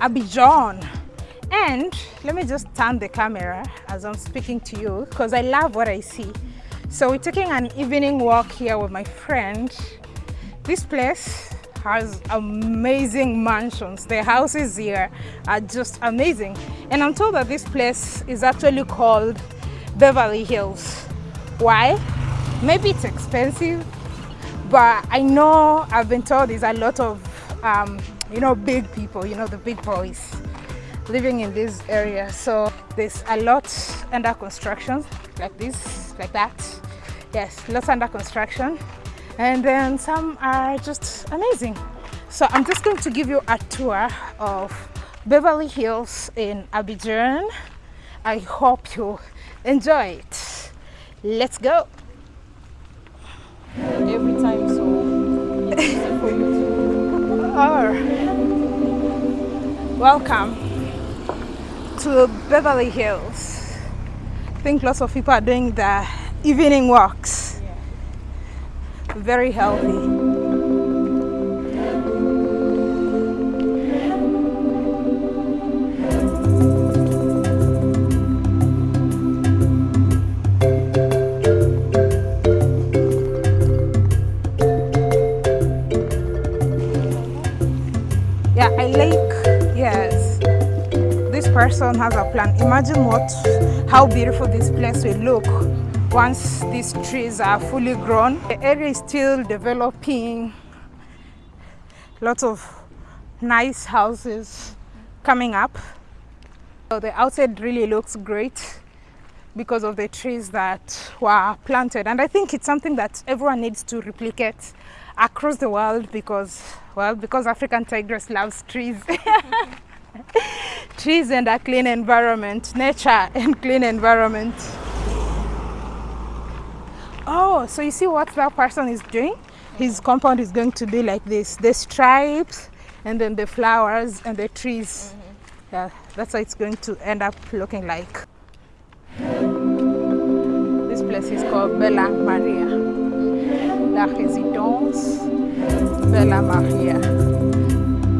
Abidjan. And let me just turn the camera as I'm speaking to you because I love what I see. So we're taking an evening walk here with my friend. This place has amazing mansions. The houses here are just amazing. And I'm told that this place is actually called Beverly Hills. Why? Maybe it's expensive, but I know I've been told there's a lot of, um, you know, big people, you know, the big boys living in this area. So there's a lot under construction, like this, like that. Yes, lots under construction. And then some are just amazing. So I'm just going to give you a tour of Beverly Hills in Abidjan. I hope you enjoy it. Let's go. every time, so it's for you to. Or welcome to Beverly Hills. I think lots of people are doing the evening walks. Yeah. Very healthy. Person has a plan. Imagine what, how beautiful this place will look once these trees are fully grown. The area is still developing. Lots of nice houses coming up. So the outside really looks great because of the trees that were planted. And I think it's something that everyone needs to replicate across the world because, well, because African tigress loves trees. trees and a clean environment, nature and clean environment. Oh, so you see what that person is doing? His compound is going to be like this. The stripes and then the flowers and the trees. Yeah, that's how it's going to end up looking like. This place is called Bella Maria. La Résidence Bella Maria.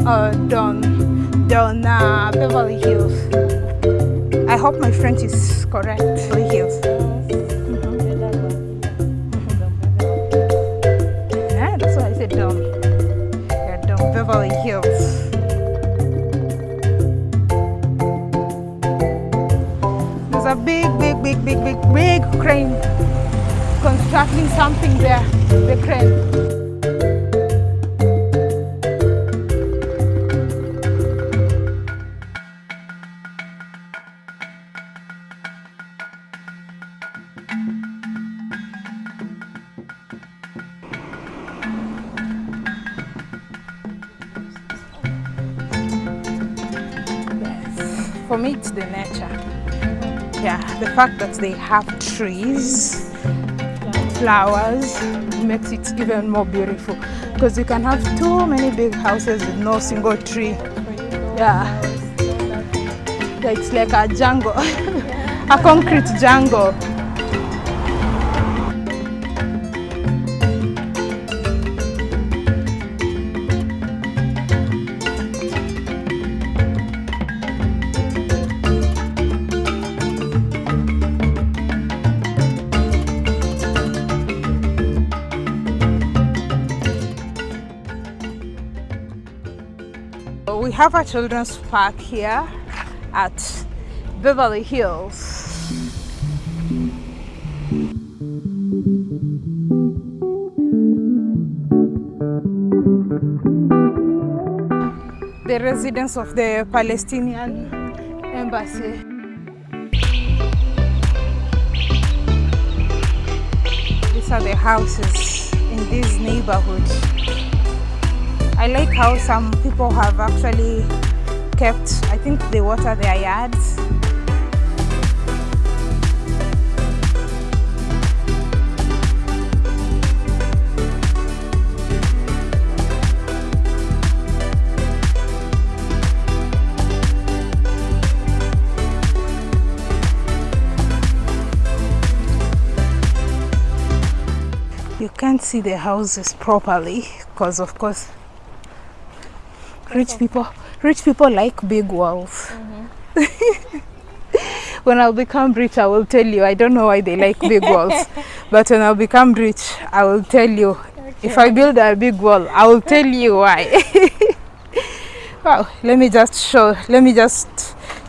Uh, Don, Don uh, Beverly Hills. I hope my French is correct. Beverly Hills. Yeah, that's why I said Don. Yeah, Don Beverly Hills. There's a big, big, big, big, big, big crane constructing something there. The crane. Yeah, the fact that they have trees, flowers, makes it even more beautiful. Because you can have too many big houses with no single tree. Yeah, it's like a jungle, a concrete jungle. Have a children's park here at Beverly Hills. The residence of the Palestinian embassy. These are the houses in this neighborhood. I like how some people have actually kept, I think they water their yards. You can't see the houses properly because of course rich people rich people like big walls when i'll become rich i will tell you. I don't know why they like big walls but when i'll become rich i will tell you. If i build a big wall i will tell you why. Wow let me just show let me just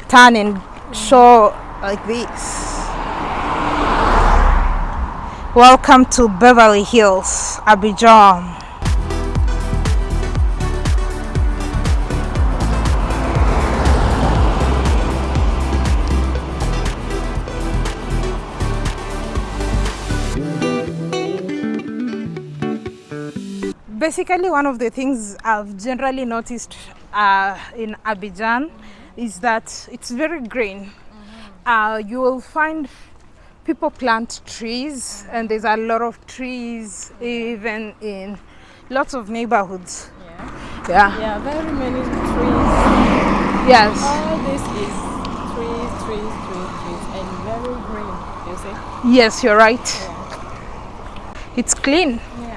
turn and show like this. Welcome to beverly hills abidjan basically one of the things I've generally noticed uh, in Abidjan is that it's very green. Uh, you will find people plant trees and there's a lot of trees even in lots of neighborhoods. Yeah. Yeah. Yeah, very many trees. Yes. All this is trees, trees, trees, trees, and very green. You see? Yes, you're right. Yeah. It's clean. Yeah.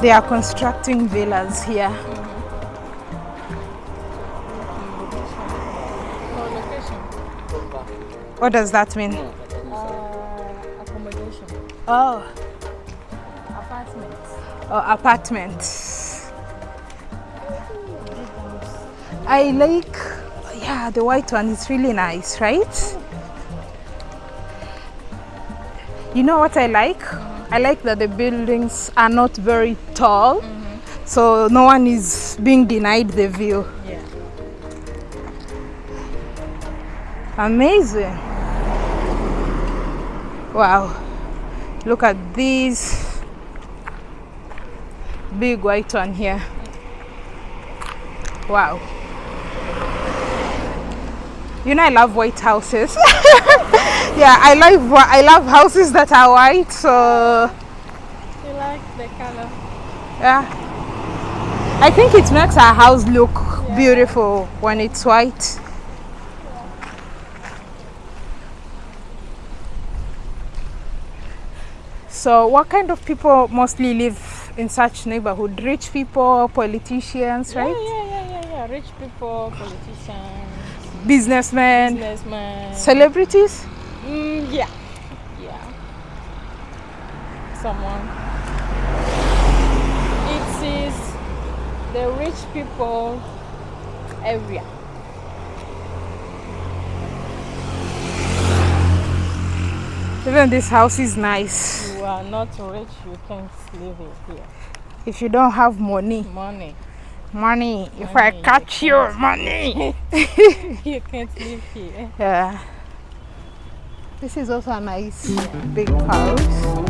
They are constructing villas here. What does that mean? uh, accommodation, Oh, apartments. oh apartments. I like, yeah, the white one is really nice, right? You know what I like? I like that the buildings are not very tall, so no one is being denied the view. Yeah. Amazing. Wow. Look at this big white one here. Wow. You know I love white houses. yeah, I whi- I love houses that are white, so You like the color? yeah. I think it makes our house look beautiful when it's white. So, what kind of people mostly live in such neighborhood? Rich people, politicians, Yeah, right? yeah, yeah, yeah, yeah. Rich people, politicians, Businessmen, businessmen. celebrities. Mm, yeah. Yeah. Someone. It is the rich people area. Even this house is nice. You are not rich, you can't live here. If you don't have money, Money. money. If I Money, you catch your money. you can't live here. Yeah. This is also a nice big house.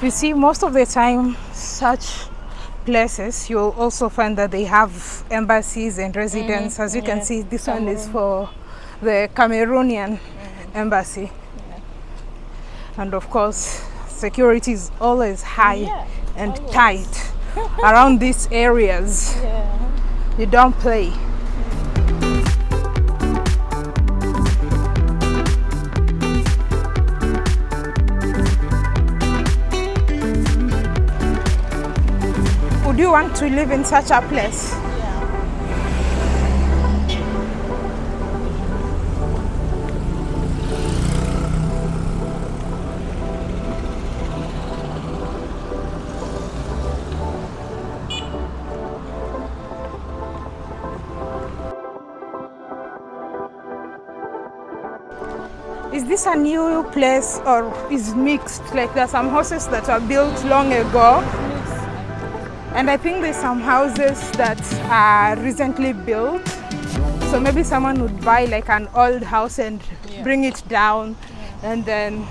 You see, most of the time, such places you'll also find that they have embassies and residents. Mm-hmm. As you can see, this one is for the Cameroonian mm-hmm. embassy, and of course, security is always high Yeah, and always. tight around these areas. Yeah. You don't play. Would you want to live in such a place? A new place or is mixed? Like there are some houses that were built long ago and I think there's some houses that are recently built. So maybe someone would buy like an old house and Yeah. bring it down and then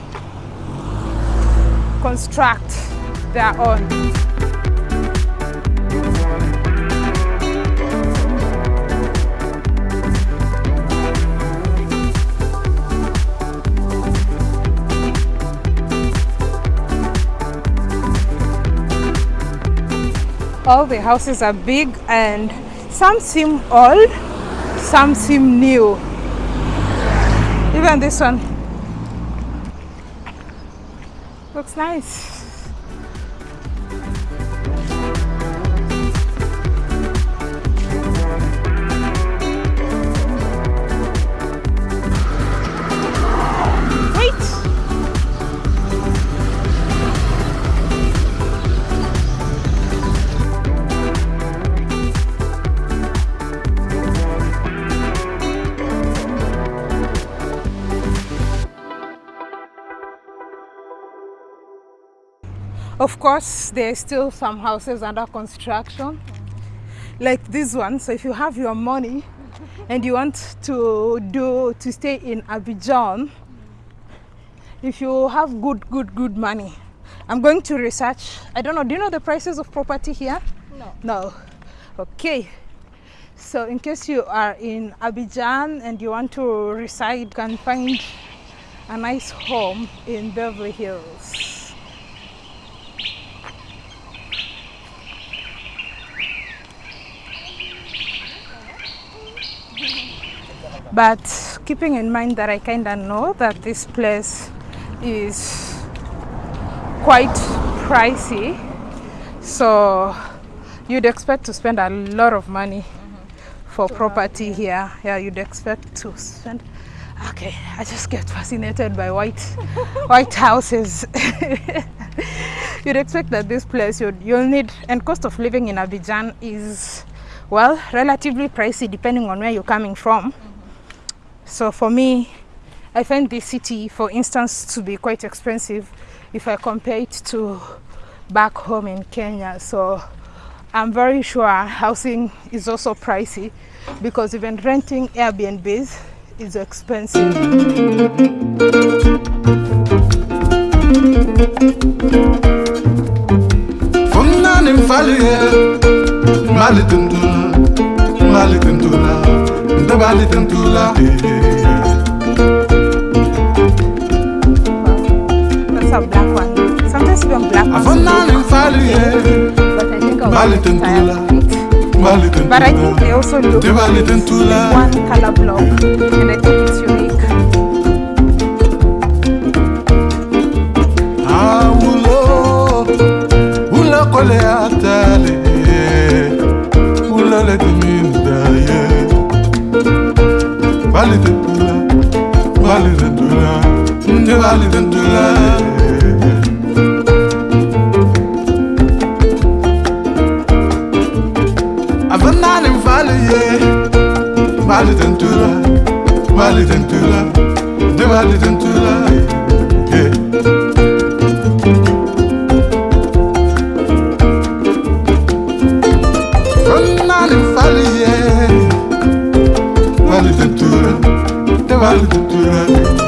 construct their own. All the houses are big and some seem old, some seem new. Even this one looks nice. Of course, there are still some houses under construction, like this one. So if you have your money and you want to do to stay in Abidjan, if you have good, good, good money, I'm going to research. I don't know. Do you know the prices of property here? No. No. Okay. So in case you are in Abidjan and you want to reside, you can find a nice home in Beverly Hills. But keeping in mind that I kind of know that this place is quite pricey, so you'd expect to spend a lot of money mm-hmm. for property here. Yeah, you'd expect to spend. Okay, I just get fascinated by white white houses. you'd expect that this place you'd, you'll need and cost of living in Abidjan is well relatively pricey depending on where you're coming from. Mm-hmm. So for me, I find this city, for instance, to be quite expensive if I compare it to back home in Kenya. So I'm very sure housing is also pricey because even renting Airbnbs is expensive. I think I'll Mali get tundula tired of it. Mali tundula But I think they also look Ndabali tundula one color block and I think it's unique. Awulo Ulo kole atale De Vale Ventura Eh.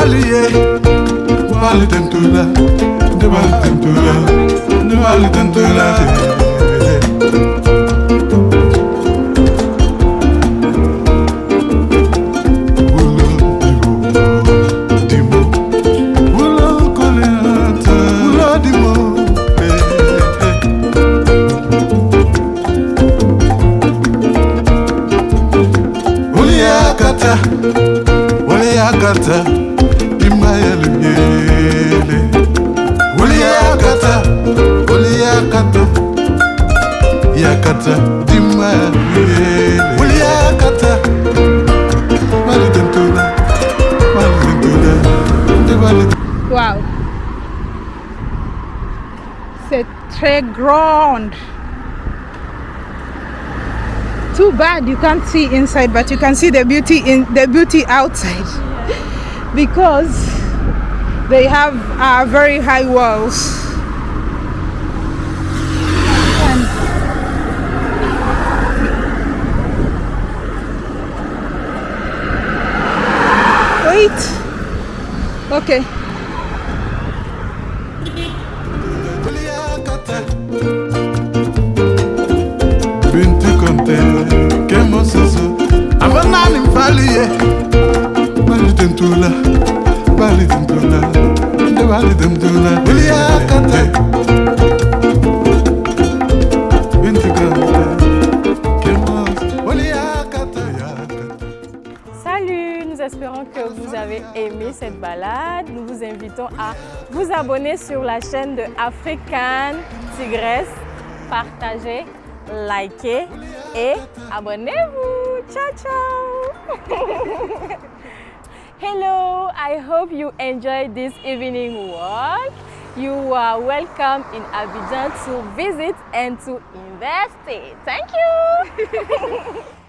kubali ye kubali tentola kubali tentola kubali tentola Waliyakata eh, eh, eh. Waliyakata Kata Malidentula Wow. C'est très grand. Too bad you can't see inside, but you can see the beauty in the beauty outside because they have uh, very high walls. And Wait. Okay. Binti konte kemo soso Avanani mfaliye eh. Bali tentula Bali tentula De bali tentula Wulia kata eh, eh. Cette balade. Nous vous invitons à vous abonner sur la chaîne de African Tigresse. Partagez, likez et abonnez-vous. Ciao, ciao. Hello, I hope you enjoyed this evening walk. You are welcome in Abidjan to visit and to invest. Thank you.